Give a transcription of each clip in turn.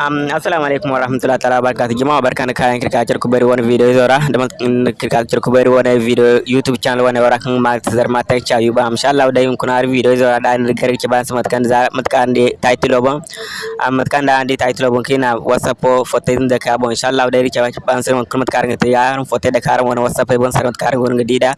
Um, assalamu alaikum warahmatullahi taala wabarakatuh. Jama'a barkan kayan kirkacir ku bari video zora. Da kirkacir ku bari wani video youtube channel wani wara kan ma zar ma ta cha yuba insha Allah dai kun har video zora. Da ni gar ki ban samat kan za matkan de title bon am matkan da de title bon kina whatsapp foto da ka bon insha Allah dai ki ban samat kan matkar ta ya. Foto da karan wani whatsapp bon samat karan wani gidida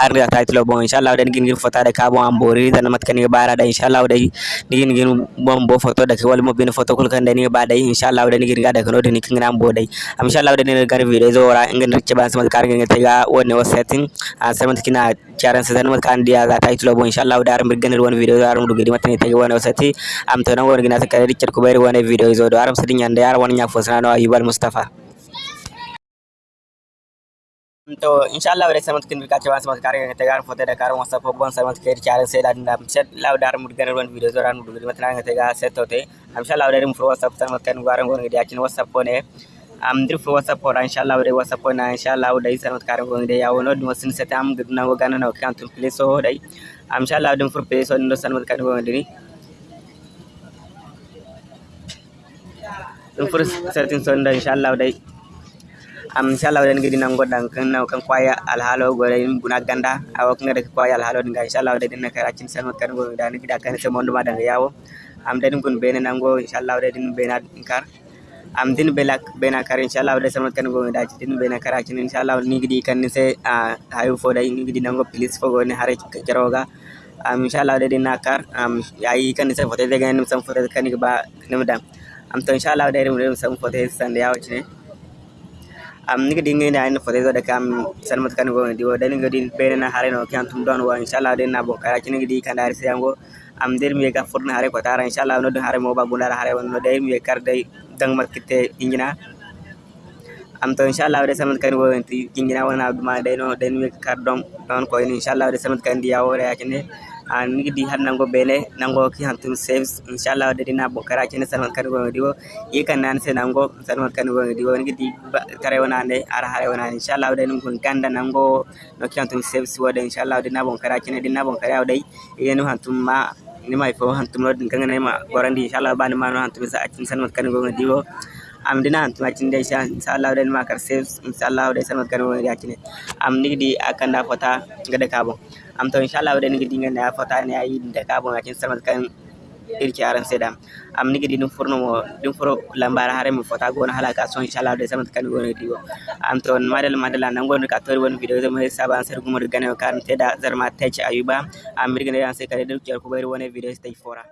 ar da title bon insha Allah dai gin gin foto da ka bon am bori da matkan bara da insha Allah dai gin gin bon bo foto da ka wal mo bin kul kan da ba insha Allah wadani gin ga da kano dini kin nan bodai insha Allah wadani gar video zo wara ingin ricce ban sama kar gin ta ga wonne wasetin a sai kina charan sai nan kan dia za ta itulo bo insha Allah wadarin birgan won video zo arum dugedi matani ta ga wonne wasati am to nan won gina ta kare ricce ku bayar wonne video zo do aram sidin yanda yar won nya fosana no ayubal mustafa तो इंशाल्लाह वरे समत किन का चवा समत कार्य तेगार फोते डकार मस्त फोगवन समत केर चार से ला ना से ला डार मुड गन रन वीडियो जरा मुड गन मतना गते गा से तोते इंशाल्लाह वरे मुफ्रो सब समत कन गारन गोन गडिया चिन वसप कोने am dir fo whatsapp for inshallah wore whatsapp na inshallah dai sanot karam go dai yawo no musin se tam gudna go gana no kan tum place so dai am inshallah dum for place so no sanot karam go dai dum for certain so dai inshallah dai am inshallah den gidi nan goddan kan naw kan kwaya alhalo gore guna ganda. Awo kan da kwaya alhalo dinga inshallah den na kara cin san kan go. Da ni gida kan se mondo ma danga yawo am den gun bene nan go. Inshallah den bena kar am din bela bena kar inshallah den san kan go. Da din bena kara cin inshallah ni gidi kan se hayu fo dai ni gidi nan go. Please fo go ni hare jaroga am inshallah den na kar am yayi kan se fote de gan sam fote kan ba nimdan am to inshallah den sam fote san yawo am niga dinga ina ina fote da kam sanmat kan go di wada niga din bene na hare no kyan tum don wa inshallah den na bo kara kini di kan dari sayango am der mi ga furna hare ko tara. Inshallah no hare mo ba gundara hare no. Dai mi kar dai dang mat kite ingina am to inshallah de samat kan go ti ingina wona ma dai no. Den mi kar dom don ko inshallah de samat kan di yawo re yakine an nigi di har nango bene nango ki hantum saves inshallah de dina bo kara kene salman kan go diwo. Yi kan nan se nango salman kan go diwo. Nigi di kare wona ne ara hare wona inshallah de ngun ganda nango no ki hantum saves wode inshallah dina bon kara kene dina bon kara dai yenu hantum ma ni mai fo hantum no din kan ne ma gorandi inshallah ba ni ma no hantum sa akin salman kan go amdina hantumacindeisha insallahu den makar sai insallahu de sanot kan wani yakine am nigdi akanda fota gada kabon am to inshallahu ni nigdi ngana fota ne ayi da kabon yaƙin sanot kan irki aran sai da am nigdi dum furno mo dun furo lambar hare mo fota gona halaka so inshallahu de sanot kan woni diwo am to madal madala nan gon ka tori won video zai zama saba an sargu mo ka kan da zarma ta ci ayuba am mirgane an sai kare dukiyar ku bayar wani video stage fora